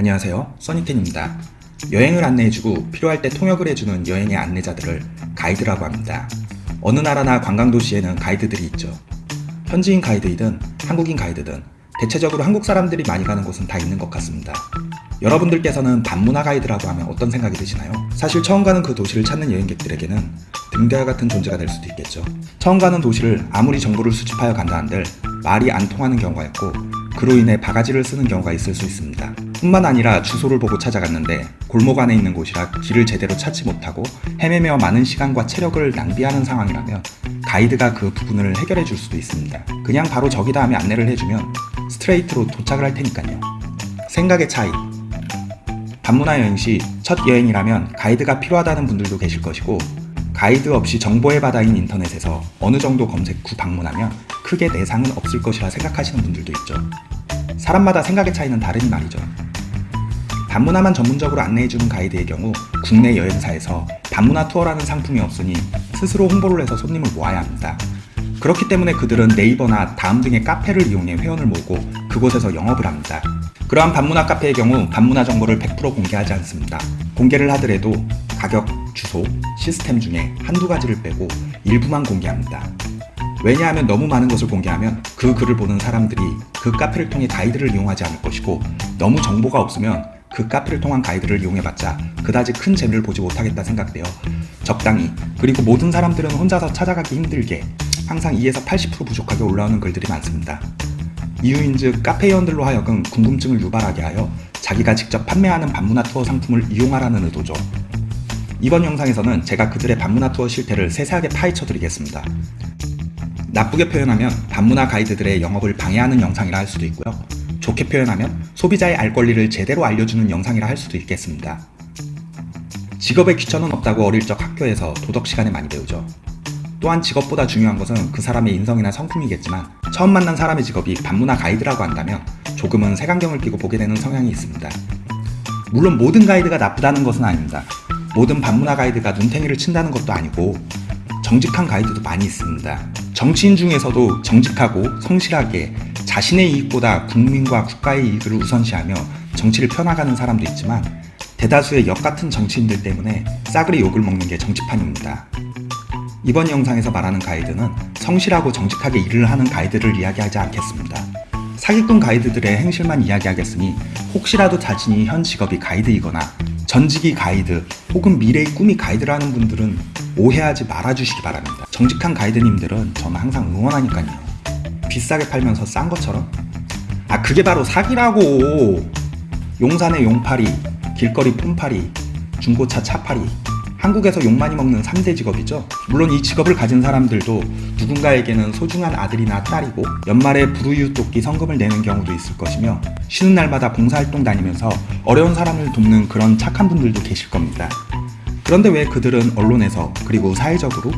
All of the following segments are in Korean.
안녕하세요. 써니텐입니다. 여행을 안내해주고 필요할 때 통역을 해주는 여행의 안내자들을 가이드라고 합니다. 어느 나라나 관광도시에는 가이드들이 있죠. 현지인 가이드이든 한국인 가이드든 대체적으로 한국 사람들이 많이 가는 곳은 다 있는 것 같습니다. 여러분들께서는 반문화 가이드라고 하면 어떤 생각이 드시나요? 사실 처음 가는 그 도시를 찾는 여행객들에게는 등대와 같은 존재가 될 수도 있겠죠. 처음 가는 도시를 아무리 정보를 수집하여 간다 한들 말이 안 통하는 경우가 있고 그로 인해 바가지를 쓰는 경우가 있을 수 있습니다. 뿐만 아니라 주소를 보고 찾아갔는데 골목 안에 있는 곳이라 길을 제대로 찾지 못하고 헤매며 많은 시간과 체력을 낭비하는 상황이라면 가이드가 그 부분을 해결해 줄 수도 있습니다. 그냥 바로 저기다 하며 안내를 해주면 스트레이트로 도착을 할 테니까요. 생각의 차이 반문화 여행 시 첫 여행이라면 가이드가 필요하다는 분들도 계실 것이고 가이드 없이 정보의 바다인 인터넷에서 어느 정도 검색 후 방문하면 크게 내상은 없을 것이라 생각하시는 분들도 있죠. 사람마다 생각의 차이는 다르니 말이죠. 반문화만 전문적으로 안내해주는 가이드의 경우 국내 여행사에서 반문화 투어라는 상품이 없으니 스스로 홍보를 해서 손님을 모아야 합니다. 그렇기 때문에 그들은 네이버나 다음 등의 카페를 이용해 회원을 모으고 그곳에서 영업을 합니다. 그러한 반문화 카페의 경우 반문화 정보를 100% 공개하지 않습니다. 공개를 하더라도 가격, 주소, 시스템 중에 한두 가지를 빼고 일부만 공개합니다. 왜냐하면 너무 많은 것을 공개하면 그 글을 보는 사람들이 그 카페를 통해 가이드를 이용하지 않을 것이고 너무 정보가 없으면 그 카페를 통한 가이드를 이용해봤자 그다지 큰 재미를 보지 못하겠다 생각되어 적당히 그리고 모든 사람들은 혼자서 찾아가기 힘들게 항상 2에서 80% 부족하게 올라오는 글들이 많습니다. 이유인즉 카페회원들로 하여금 궁금증을 유발하게 하여 자기가 직접 판매하는 반문화 투어 상품을 이용하라는 의도죠. 이번 영상에서는 제가 그들의 반문화 투어 실태를 세세하게 파헤쳐 드리겠습니다. 나쁘게 표현하면 반문화 가이드들의 영업을 방해하는 영상이라 할 수도 있고요. 좋게 표현하면 소비자의 알 권리를 제대로 알려주는 영상이라 할 수도 있겠습니다. 직업에 귀천은 없다고 어릴 적 학교에서 도덕 시간에 많이 배우죠. 또한 직업보다 중요한 것은 그 사람의 인성이나 성품이겠지만 처음 만난 사람의 직업이 반문화 가이드라고 한다면 조금은 색안경을 끼고 보게 되는 성향이 있습니다. 물론 모든 가이드가 나쁘다는 것은 아닙니다. 모든 반문화 가이드가 눈탱이를 친다는 것도 아니고 정직한 가이드도 많이 있습니다. 정치인 중에서도 정직하고 성실하게 자신의 이익보다 국민과 국가의 이익을 우선시하며 정치를 펴나가는 사람도 있지만 대다수의 역같은 정치인들 때문에 싸그리 욕을 먹는 게 정치판입니다. 이번 영상에서 말하는 가이드는 성실하고 정직하게 일을 하는 가이드를 이야기하지 않겠습니다. 사기꾼 가이드들의 행실만 이야기하겠으니 혹시라도 자신이 현 직업이 가이드이거나 전직이 가이드 혹은 미래의 꿈이 가이드라는 분들은 오해하지 말아주시기 바랍니다. 정직한 가이드님들은 저는 항상 응원하니까요. 비싸게 팔면서 싼 것처럼 아 그게 바로 사기라고 용산의 용팔이 길거리 폼팔이 중고차 차팔이 한국에서 욕 많이 먹는 3대 직업이죠. 물론 이 직업을 가진 사람들도 누군가에게는 소중한 아들이나 딸이고 연말에 돕기 성금을 내는 경우도 있을 것이며 쉬는 날마다 봉사활동 다니면서 어려운 사람을 돕는 그런 착한 분들도 계실 겁니다. 그런데 왜 그들은 언론에서 그리고 사회적으로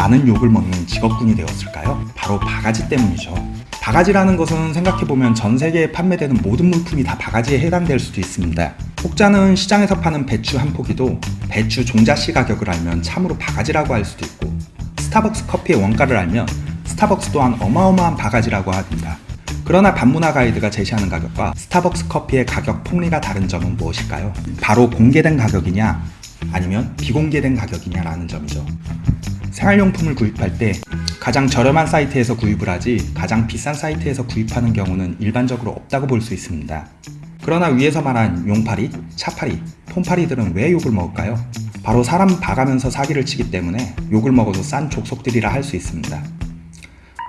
많은 욕을 먹는 직업군이 되었을까요? 바로 바가지 때문이죠. 바가지라는 것은 생각해보면 전 세계에 판매되는 모든 물품이 다 바가지에 해당될 수도 있습니다. 혹자는 시장에서 파는 배추 한 포기도 배추 종자씨 가격을 알면 참으로 바가지라고 할 수도 있고 스타벅스 커피의 원가를 알면 스타벅스 또한 어마어마한 바가지라고 합니다. 그러나 반문화 가이드가 제시하는 가격과 스타벅스 커피의 가격 폭리가 다른 점은 무엇일까요? 바로 공개된 가격이냐 아니면 비공개된 가격이냐라는 점이죠. 생활용품을 구입할 때 가장 저렴한 사이트에서 구입을 하지 가장 비싼 사이트에서 구입하는 경우는 일반적으로 없다고 볼 수 있습니다. 그러나 위에서 말한 용팔이, 차팔이, 폼팔이들은 왜 욕을 먹을까요? 바로 사람 봐가면서 사기를 치기 때문에 욕을 먹어도 싼 족속들이라 할 수 있습니다.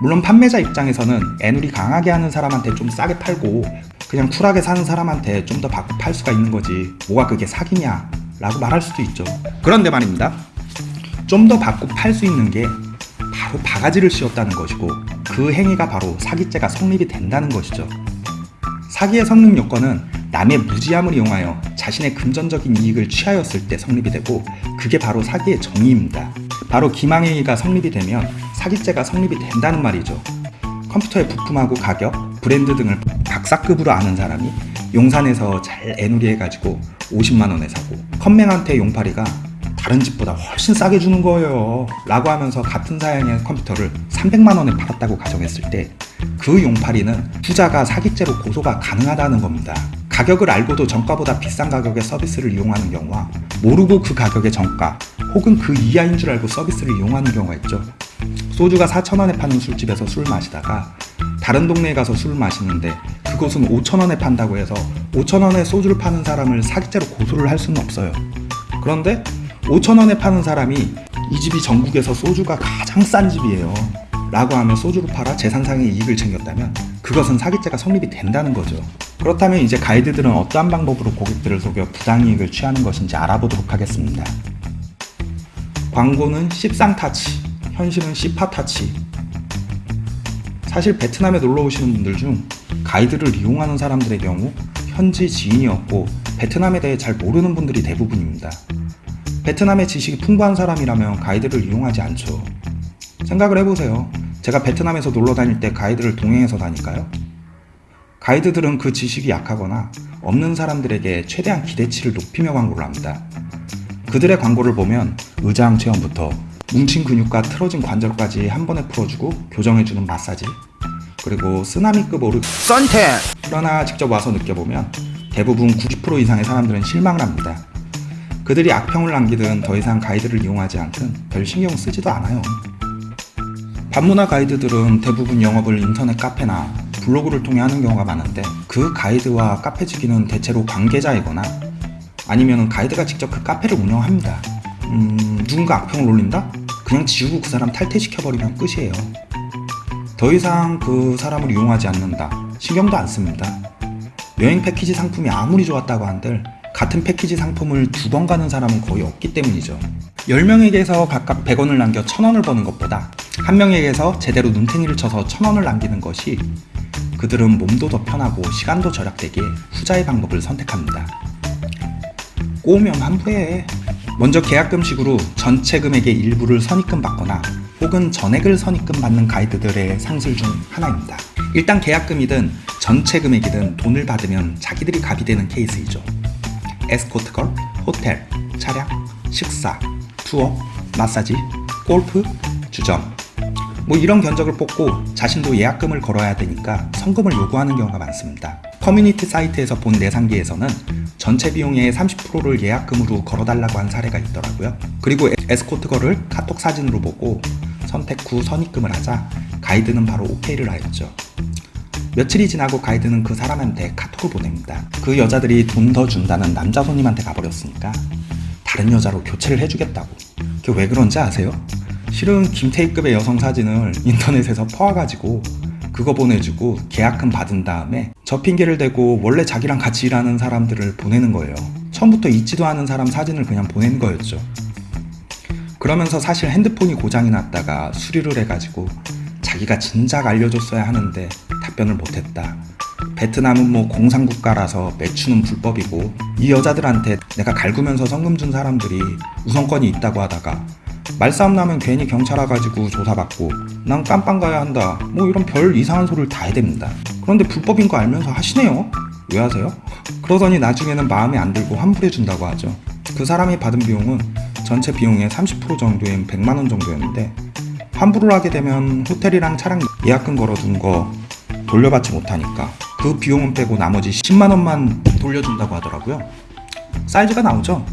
물론 판매자 입장에서는 애누리 강하게 하는 사람한테 좀 싸게 팔고 그냥 쿨하게 사는 사람한테 좀 더 받고 팔 수가 있는 거지 뭐가 그게 사기냐 라고 말할 수도 있죠. 그런데 말입니다. 좀 더 받고 팔 수 있는 게 바로 바가지를 씌웠다는 것이고 그 행위가 바로 사기죄가 성립이 된다는 것이죠. 사기의 성립 요건은 남의 무지함을 이용하여 자신의 금전적인 이익을 취하였을 때 성립이 되고 그게 바로 사기의 정의입니다. 바로 기망행위가 성립이 되면 사기죄가 성립이 된다는 말이죠. 컴퓨터의 부품하고 가격, 브랜드 등을 박사급으로 아는 사람이 용산에서 잘 애누리 해가지고 50만원에 사고 컴맹한테 용팔이가 다른 집보다 훨씬 싸게 주는 거예요 라고 하면서 같은 사양의 컴퓨터를 300만원에 팔았다고 가정했을 때 그 용팔이는 투자가 사기죄로 고소가 가능하다는 겁니다 가격을 알고도 정가보다 비싼 가격의 서비스를 이용하는 경우와 모르고 그 가격의 정가 혹은 그 이하인 줄 알고 서비스를 이용하는 경우가 있죠. 소주가 4,000원에 파는 술집에서 술을 마시다가 다른 동네에 가서 술을 마시는데 그곳은 5,000원에 판다고 해서 5,000원에 소주를 파는 사람을 사기죄로 고소를 할 수는 없어요. 그런데 5,000원에 파는 사람이 이 집이 전국에서 소주가 가장 싼 집이에요. 라고 하며 소주를 팔아 재산상의 이익을 챙겼다면 그것은 사기죄가 성립이 된다는 거죠. 그렇다면 이제 가이드들은 어떠한 방법으로 고객들을 속여 부당이익을 취하는 것인지 알아보도록 하겠습니다. 광고는 씹상타치, 현실은 씨파타치. 사실 베트남에 놀러 오시는 분들 중 가이드를 이용하는 사람들의 경우 현지 지인이었고 베트남에 대해 잘 모르는 분들이 대부분입니다. 베트남의 지식이 풍부한 사람이라면 가이드를 이용하지 않죠. 생각을 해보세요. 제가 베트남에서 놀러 다닐 때 가이드를 동행해서 다닐까요? 가이드들은 그 지식이 약하거나 없는 사람들에게 최대한 기대치를 높이며 광고를 합니다. 그들의 광고를 보면 의장 체험부터 뭉친 근육과 틀어진 관절까지 한 번에 풀어주고 교정해주는 마사지 그리고 쓰나미급 오르 썬텐 그러나 직접 와서 느껴보면 대부분 90% 이상의 사람들은 실망을 합니다. 그들이 악평을 남기든 더 이상 가이드를 이용하지 않든 별 신경 쓰지도 않아요. 반문화 가이드들은 대부분 영업을 인터넷 카페나 블로그를 통해 하는 경우가 많은데 그 가이드와 카페 지기는 대체로 관계자이거나 아니면 가이드가 직접 그 카페를 운영합니다. 음, 누군가 악평을 올린다? 그냥 지우고 그 사람 탈퇴시켜버리면 끝이에요. 더 이상 그 사람을 이용하지 않는다. 신경도 안 씁니다. 여행 패키지 상품이 아무리 좋았다고 한들 같은 패키지 상품을 두 번 가는 사람은 거의 없기 때문이죠. 10명에게서 각각 100원을 남겨 1000원을 버는 것보다 한 명에게서 제대로 눈탱이를 쳐서 1000원을 남기는 것이 그들은 몸도 더 편하고 시간도 절약되기에 후자의 방법을 선택합니다. 꼬우면 환부해. 먼저 계약금식으로 전체 금액의 일부를 선입금 받거나 혹은 전액을 선입금 받는 가이드들의 상술 중 하나입니다. 일단 계약금이든 전체 금액이든 돈을 받으면 자기들이 갑이 되는 케이스이죠. 에스코트걸, 호텔, 차량, 식사, 투어, 마사지, 골프, 주점 뭐 이런 견적을 뽑고 자신도 예약금을 걸어야 되니까 선금을 요구하는 경우가 많습니다. 커뮤니티 사이트에서 본 내상기에서는 전체 비용의 30%를 예약금으로 걸어달라고 한 사례가 있더라고요. 그리고 에스코트걸을 카톡 사진으로 보고 선택 후 선입금을 하자 가이드는 바로 오케이를 하였죠. 며칠이 지나고 가이드는 그 사람한테 카톡을 보냅니다. 그 여자들이 돈 더 준다는 남자 손님한테 가버렸으니까 다른 여자로 교체를 해주겠다고. 그게 왜 그런지 아세요? 실은 김태희급의 여성 사진을 인터넷에서 퍼와가지고 그거 보내주고 계약금 받은 다음에 저 핑계를 대고 원래 자기랑 같이 일하는 사람들을 보내는 거예요. 처음부터 있지도 않은 사람 사진을 그냥 보낸 거였죠. 그러면서 사실 핸드폰이 고장이 났다가 수리를 해가지고 자기가 진작 알려줬어야 하는데 답변을 못했다. 베트남은 뭐 공산국가라서 매추는 불법이고 이 여자들한테 내가 갈구면서 성금 준 사람들이 우선권이 있다고 하다가 말싸움 나면 괜히 경찰 와가지고 조사받고 난 깜빵 가야 한다 뭐 이런 별 이상한 소리를 다 해댑니다 그런데 불법인 거 알면서 하시네요 왜 하세요? 그러더니 나중에는 마음에 안 들고 환불해 준다고 하죠 그 사람이 받은 비용은 전체 비용의 30% 정도인 100만원 정도였는데 환불을 하게 되면 호텔이랑 차량 예약금 걸어둔 거 돌려받지 못하니까 그 비용은 빼고 나머지 10만원만 돌려준다고 하더라고요. 사이즈가 나오죠.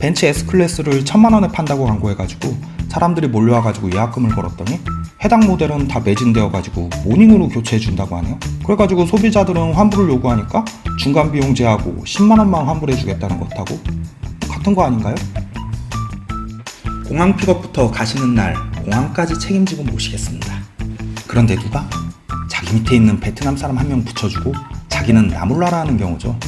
벤츠 S클래스를 천만원에 판다고 광고해가지고 사람들이 몰려와가지고 예약금을 걸었더니 해당 모델은 다 매진되어가지고 모닝으로 교체해준다고 하네요. 그래가지고 소비자들은 환불을 요구하니까 중간 비용 제하고 10만원만 환불해주겠다는 것하고 같은 거 아닌가요? 공항 픽업부터 가시는 날 공항까지 책임지고 모시겠습니다 그런데 누가? 자기 밑에 있는 베트남 사람 한 명 붙여주고 자기는 나몰라라 하는 경우죠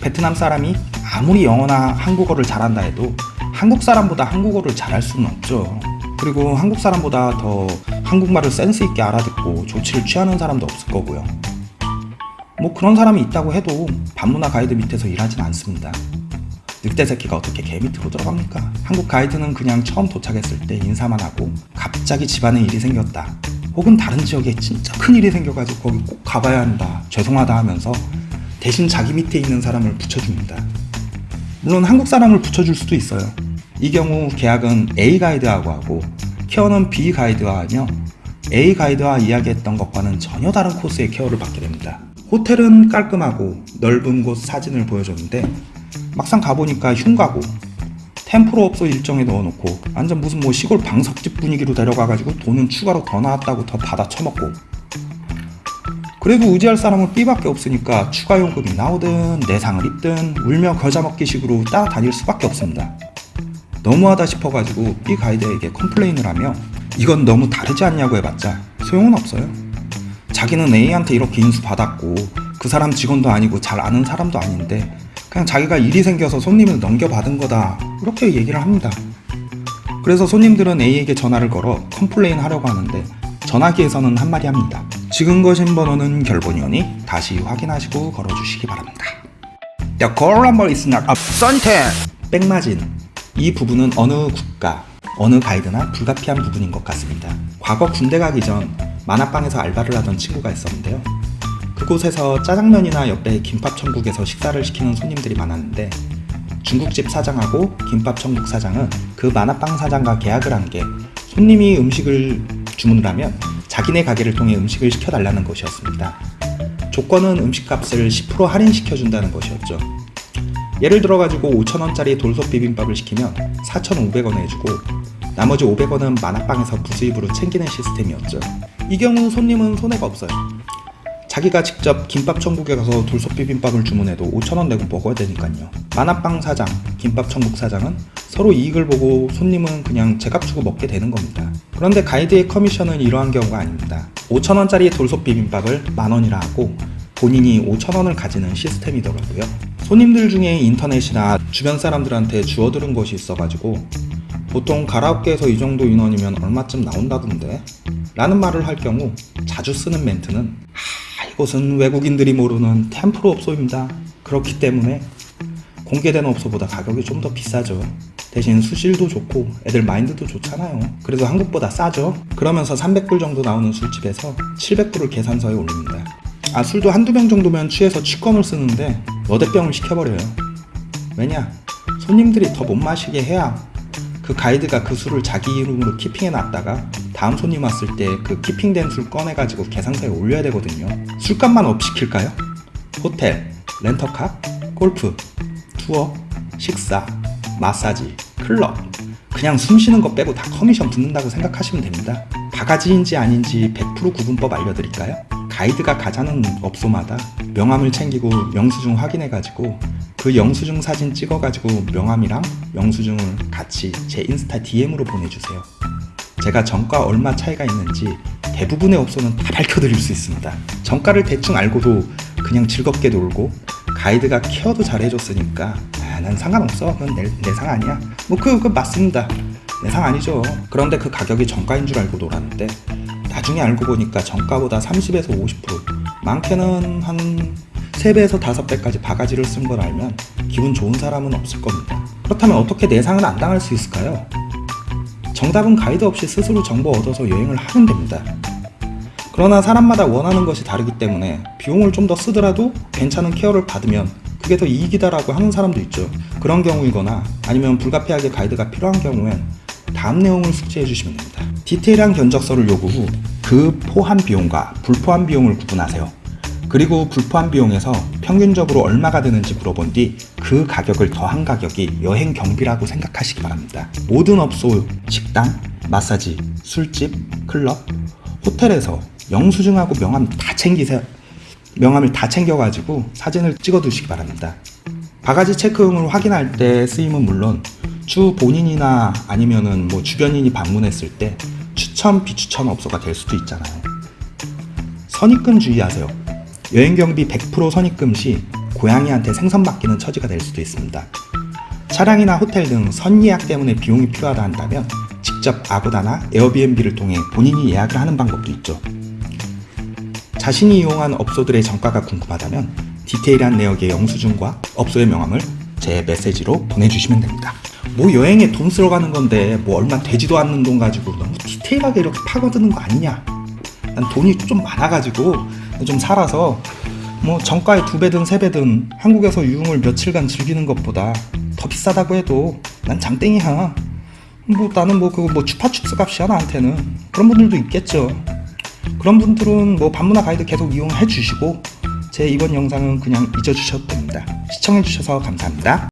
베트남 사람이 아무리 영어나 한국어를 잘한다 해도 한국 사람보다 한국어를 잘할 수는 없죠. 그리고 한국 사람보다 더 한국말을 센스 있게 알아듣고 조치를 취하는 사람도 없을 거고요. 뭐 그런 사람이 있다고 해도 반문화 가이드 밑에서 일하진 않습니다. 늑대 새끼가 어떻게 개 밑으로 들어갑니까? 한국 가이드는 그냥 처음 도착했을 때 인사만 하고 갑자기 집안에 일이 생겼다. 혹은 다른 지역에 진짜 큰 일이 생겨가지고 거기 꼭 가봐야 한다. 죄송하다 하면서 대신 자기 밑에 있는 사람을 붙여줍니다. 물론 한국 사람을 붙여줄 수도 있어요. 이 경우 계약은 A 가이드하고 하고 케어는 B 가이드와 하며 A 가이드와 이야기했던 것과는 전혀 다른 코스의 케어를 받게 됩니다. 호텔은 깔끔하고 넓은 곳 사진을 보여줬는데 막상 가보니까 흉가고 템프로업소 일정에 넣어놓고 완전 무슨 뭐 시골 방석집 분위기로 데려가가지고 돈은 추가로 더 나왔다고 더 받아 처먹고 그래도 의지할 사람은 B밖에 없으니까 추가 요금이 나오든 내상을 입든 울며 겨자 먹기 식으로 따라다닐 수밖에 없습니다. 너무하다 싶어가지고 B 가이드에게 complain을 하며 이건 너무 다르지 않냐고 해봤자 소용은 없어요. 자기는 A한테 이렇게 인수 받았고 그 사람 직원도 아니고 잘 아는 사람도 아닌데 그냥 자기가 일이 생겨서 손님을 넘겨받은 거다 이렇게 얘기를 합니다. 그래서 손님들은 A에게 전화를 걸어 complain 하려고 하는데 전화기에서는 한마디 합니다. 지금 거신 번호는 결번이오니 다시 확인하시고 걸어주시기 바랍니다. The call number is not absented. 백마진. 이 부분은 어느 국가, 어느 가이드나 불가피한 부분인 것 같습니다. 과거 군대 가기 전 만화방에서 알바를 하던 친구가 있었는데요. 그곳에서 짜장면이나 옆에 김밥 천국에서 식사를 시키는 손님들이 많았는데 중국집 사장하고 김밥 천국 사장은 그 만화빵 사장과 계약을 한 게 손님이 음식을 주문을 하면 자기네 가게를 통해 음식을 시켜달라는 것이었습니다. 조건은 음식값을 10% 할인시켜준다는 것이었죠. 예를 들어가지고 5천원짜리 돌솥 비빔밥을 시키면 4,500원 해주고 나머지 500원은 만화빵에서 부수입으로 챙기는 시스템이었죠. 이 경우 손님은 손해가 없어요. 자기가 직접 김밥 천국에 가서 돌솥 비빔밥을 주문해도 5천원 내고 먹어야 되니까요. 만화빵 사장, 김밥 천국 사장은 서로 이익을 보고 손님은 그냥 제값 주고 먹게 되는 겁니다. 그런데 가이드의 커미션은 이러한 경우가 아닙니다. 5천원짜리 돌솥 비빔밥을 만원이라 하고 본인이 5천원을 가지는 시스템이더라고요. 손님들 중에 인터넷이나 주변 사람들한테 주워들은 것이 있어가지고 보통 가라오케에서 이 정도 인원이면 얼마쯤 나온다던데? 라는 말을 할 경우 자주 쓰는 멘트는 아, 이곳은 외국인들이 모르는 템프로 업소입니다. 그렇기 때문에 공개된 업소보다 가격이 좀 더 비싸죠. 대신 수실도 좋고 애들 마인드도 좋잖아요. 그래서 한국보다 싸죠. 그러면서 300불 정도 나오는 술집에서 700불을 계산서에 올립니다. 아 술도 한두 병 정도면 취해서 취권을 쓰는데 너댓병을 시켜버려요. 왜냐? 손님들이 더 못 마시게 해야 그 가이드가 그 술을 자기 이름으로 keeping해 놨다가 다음 손님 왔을 때 그 keeping된 술 꺼내가지고 계산서에 올려야 되거든요. 술값만 up 시킬까요? 호텔, 렌터카, 골프, 투어, 식사, 마사지, 클럽 그냥 숨 쉬는 거 빼고 다 커미션 붙는다고 생각하시면 됩니다. 바가지인지 아닌지 100% 구분법 알려드릴까요? 가이드가 가자는 업소마다 명함을 챙기고 영수증 확인해가지고 그 영수증 사진 찍어가지고 명함이랑 영수증을 같이 제 인스타 DM으로 보내주세요. 제가 정가 얼마 차이가 있는지 대부분의 업소는 다 밝혀드릴 수 있습니다. 정가를 대충 알고도 그냥 즐겁게 놀고 가이드가 케어도 잘 해줬으니까 아, 난 상관없어. 그건 내, 내상 아니야. 뭐 그, 그 맞습니다. 내 상 아니죠. 그런데 그 가격이 정가인 줄 알고 놀았는데 나중에 알고 보니까 정가보다 30에서 50% 많게는 한 3배에서 5배까지 바가지를 쓴 걸 알면 기분 좋은 사람은 없을 겁니다. 그렇다면 어떻게 내상은 안 당할 수 있을까요? 정답은 가이드 없이 스스로 정보 얻어서 여행을 하면 됩니다. 그러나 사람마다 원하는 것이 다르기 때문에 비용을 좀 더 쓰더라도 괜찮은 케어를 받으면 그게 더 이익이다 라고 하는 사람도 있죠. 그런 경우이거나 아니면 불가피하게 가이드가 필요한 경우엔 다음 내용을 숙지해 주시면 됩니다. 디테일한 견적서를 요구 후 그 포함 비용과 불포함 비용을 구분하세요. 그리고 불포함 비용에서 평균적으로 얼마가 드는지 물어본 뒤 그 가격을 더한 가격이 여행 경비라고 생각하시기 바랍니다. 모든 업소, 식당, 마사지, 술집, 클럽, 호텔에서 영수증하고 명함 다 챙기세요. 명함을 다 챙겨가지고 사진을 찍어 두시기 바랍니다. 바가지 체크용을 확인할 때 쓰임은 물론 주 본인이나 아니면은 뭐 주변인이 방문했을 때 추천 비추천 업소가 될 수도 있잖아요. 선입금 주의하세요. 여행 경비 100% 선입금 시 고양이한테 생선 맡기는 처지가 될 수도 있습니다. 차량이나 호텔 등 선예약 때문에 비용이 필요하다 한다면 직접 아고다나 에어비앤비를 통해 본인이 예약을 하는 방법도 있죠. 자신이 이용한 업소들의 정가가 궁금하다면 디테일한 내역의 영수증과 업소의 명함을 제 메시지로 보내주시면 됩니다. 뭐 여행에 돈 쓰러 가는 건데 뭐 얼마 되지도 않는 돈 가지고 너무 디테일하게 이렇게 파고드는 거 아니냐? 난 돈이 좀 많아가지고 좀 살아서 뭐 정가의 두 배든 세 배든 한국에서 유흥을 며칠간 즐기는 것보다 더 비싸다고 해도 난 장땡이야. 뭐 나는 뭐 그거 뭐 추파춥스 값이야 나한테는 그런 분들도 있겠죠. 그런 분들은 뭐 반문화 가이드 계속 이용해 주시고 제 이번 영상은 그냥 잊어주셔도 됩니다. 시청해 주셔서 감사합니다.